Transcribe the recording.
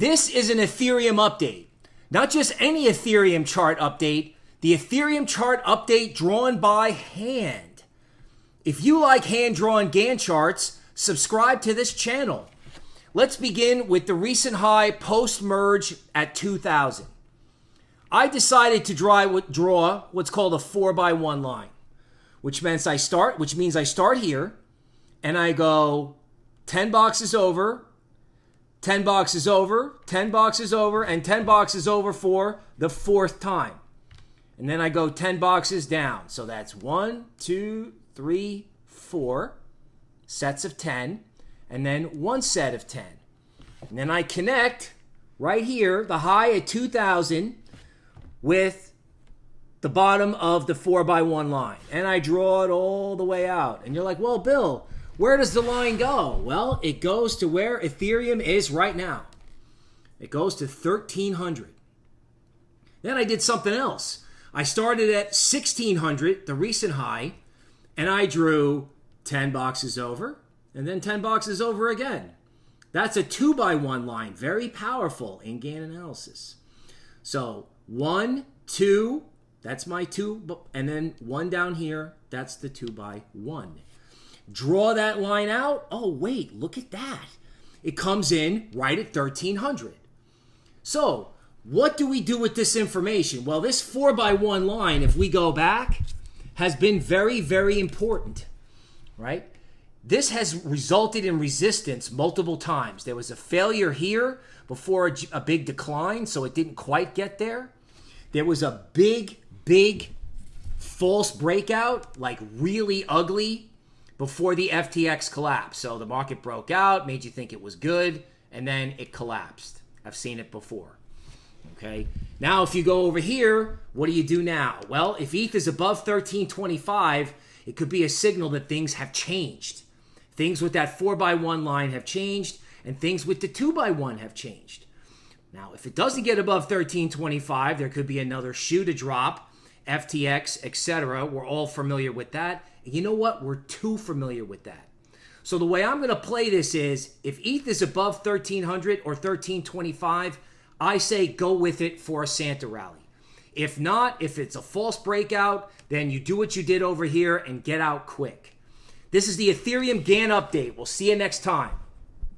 This is an Ethereum update. Not just any Ethereum chart update, the Ethereum chart update drawn by hand. If you like hand drawn Gann charts, subscribe to this channel. Let's begin with the recent high post merge at 2000. I decided to draw, what's called a 4 by one line, which means I start which means I start here and I go 10 boxes over, 10 boxes over, 10 boxes over, and 10 boxes over for the fourth time. And then I go 10 boxes down. So that's one, two, three, four sets of 10, and then one set of 10. And then I connect right here, the high at 2000, with the bottom of the 4 by one line. And I draw it all the way out. And you're like, well, Bill, where does the line go? Well, it goes to where Ethereum is right now. It goes to 1300. Then I did something else. I started at 1600, the recent high, and I drew 10 boxes over and then 10 boxes over again. That's a 2 by one line, very powerful in Gann analysis. So, 1, 2, that's my 2, and then 1 down here, that's the 2 by 1 draw that line out. Oh, wait, look at that. It comes in right at 1300. So, what do we do with this information? Well, this 4 by one line, if we go back, has been very, very important, right? This has resulted in resistance multiple times. There was a failure here before a, a big decline, so it didn't quite get there. There was a big, big false breakout, like really ugly before the FTX collapse. So the market broke out, made you think it was good, and then it collapsed. I've seen it before. Okay. Now, if you go over here, what do you do now? Well, if ETH is above 1325, it could be a signal that things have changed. Things with that 4 by one line have changed, and things with the 2 by one have changed. Now, if it doesn't get above 1325, there could be another shoe to drop, FTX, etc. We're all familiar with that. And you know what? We're too familiar with that. So the way I'm going to play this is if ETH is above 1300 or 1325, I say go with it for a Santa rally. If not, if it's a false breakout, then you do what you did over here and get out quick. This is the Ethereum Gann update. We'll see you next time.